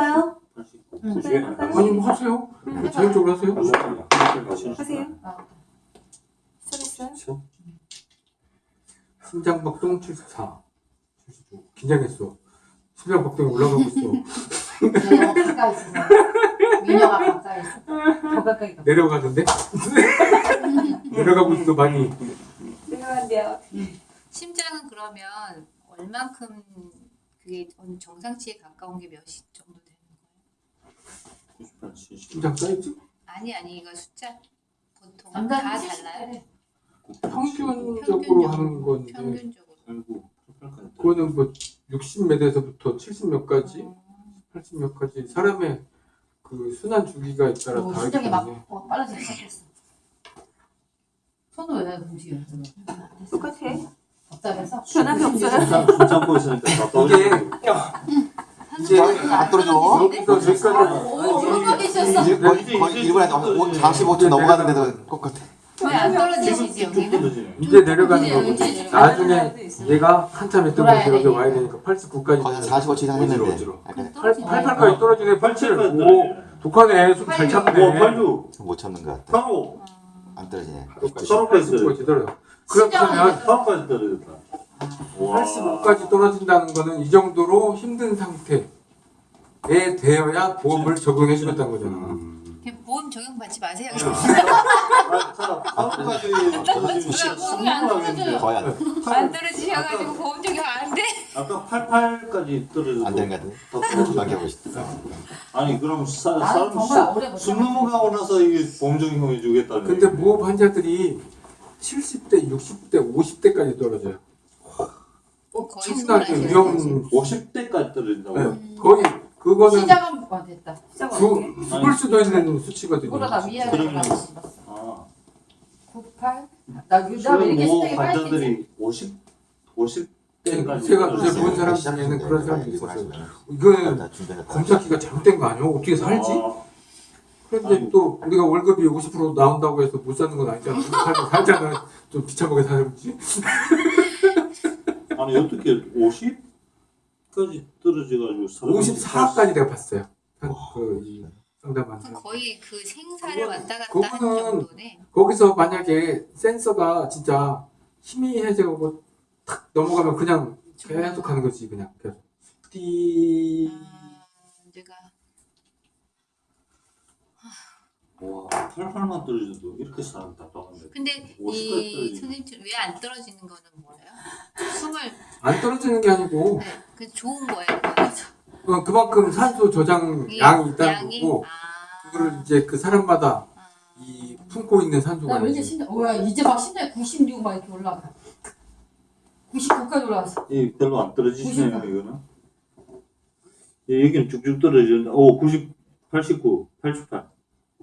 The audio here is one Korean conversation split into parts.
할까요? 응. 네? 아니 뭐 하세요. 응, 자율적으로 하세요. 하세요. 심장 박동 74. 79. 긴장했어. 심장 박동이 올라가고 있어. 가까이 있어. 미녀가 가까이 있어. 더 가까이 가. 내려가는데? 내려가고 있어 많이. 내려간대요. 심장은 그러면 얼만큼 그게 어느 정상치에 가까운 게 몇이 정도 되는 거예요? 심장 사이즈? 아니 아니 이거 숫자 보통 다70 달라요? 평균적으로 하는 건데 평균적으로. 그거는 뭐 60몇에서부터 70 몇까지, 어, 80 몇까지 사람의 그 순환 주기가 따라 오, 다르기 심장이 막 때문에 어, 빨라지기 시작했어. 손을 왜 움직여? 똑같아. 답답해서? 변함이 없어요. 참고 있으니까 다 이게 이제 안 떨어져. 계셨어. 이제 거의, 거의 1분에 45초 넘어가는데도 똑같아. 왜안 떨어지시지 여기는? 이제 내려가는 거고. 나중에 얘가 한참 있던 곳에서 여기 돼. 와야 되니까 89까지 거의 한 45초 이상 했는데. 어지러워, 약간 88까지 떨어지네. 87 87까지 오 독하네. 숨잘 오, 참네. 86, 못 참는 것 같아. 85, 안 떨어지네. 88까지 제대로 그렇다면 85까지 떨어졌다. 와. 85까지 떨어진다는 거는 이 정도로 힘든 상태에 되어야 보험을 적용해 주겠다는 거잖아 그냥 보험 적용 받지 마세요. 아, 85까지 떨어지면 손이 안 떨어져요. 거의 안, 안 떨어지셔가지고 보험 적용 안 돼. 아까 88까지 떨어져도 안 되는 것 같은데. 더 떨어지면 넘겨보고 싶다. 아니 그럼 사, 사람 숨. 넘어가고 나서 이게 보험 적용해 주겠다는 근데. 무호흡 환자들이 70대, 60대, 50대까지 떨어져요 엄청나게 위험 50대까지 떨어진다고? 네, 거의 그거는 시작은 어, 됐다. 시작 죽? 죽을 수도 있는 수치거든요 그러다 그러면- 가서 아, 98? 나 지금 이렇게 뭐 환자들이 50, 50대까지 제가 이제 본 사람 중에는 그런 사람도 있었어요 이거는 검사기가 잘못된 거 아니야? 어떻게 살지? 그런데 아이고. 또 우리가 월급이 50% 나온다고 해서 못 사는 건 아니잖아. 살면 살잖아. 좀 비참하게 살지. 아니 어떻게 50까지 떨어져가지고 사람이 54까지 내가 봤어요. 그이 상담한. 거의 그 생사를 그건- 왔다 갔다 그거는- 하는 정도네. 거기서 만약에 센서가 진짜 힘이 해제하고 탁 넘어가면 그냥 계속 가는 거지 그냥 계속. 띠 아, 내가 와 88만 떨어져도 이렇게 사람 답답한데 근데 50까지 이. 선생님 왜 안 떨어지는 거는 뭐예요? 숨을 안 떨어지는 게 아니고 네, 그 좋은 거예요. 어, 그만큼 산소 저장 이 양이 있다는 양이? 거고 아, 그거를 이제 그 사람마다 아. 이 품고 있는 산소가 나 왠지 뭐야 이제 막 심장이 96 막 이렇게 올라가. 99까지 올라갔어. 이 별로 안 떨어지시네요 90. 이거는 예, 여기는 쭉쭉 떨어지는데 오 90, 89, 88,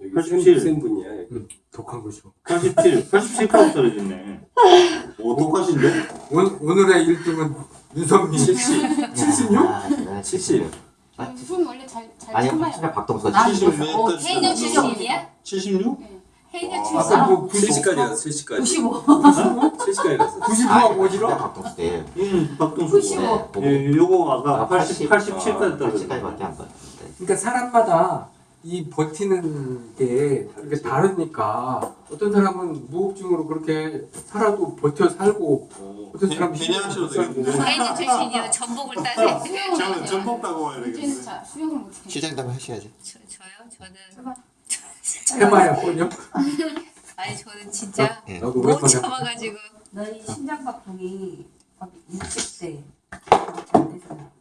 여기 87. 센, 센 분이야. 여기. 독한 거죠. 87, 87까지 떨어졌네 오 똑같은데? 오늘, 오늘의 1등은 윤성민 76? 70. 숨 원래 잘, 잘 아니, 참아요. 진짜 박동수가 나 70. 어, 해녀 76이야? 76? 해녀 와. 76. 아까 뭐 70까지 갔어. 70까지. 95. 70까지 갔어. 90하고 어디로? 박동수 때. 음, 박동수 95. 예, 요거 아까 아, 80, 80. 87까지 떨어졌네 80까지밖에 안 봤는데. 그러니까 사람마다 이 버티는 게 이게 다르니까 어떤 사람은 무호흡증으로 그렇게 살아도 버텨 살고 어떤 사람은 그냥 하셔도 되겠는데 해녀 출신이요. 전복을 따세. 저는 전복 따고 와야 이제는 되겠는데 자, 수영을 못해. 시장 담 하셔야지. 저, 저요? 저는 해봐야 거든요 아니 저는 진짜 예. 나도 못 참아가지고 너희 심장박동이 60대 안 되잖아.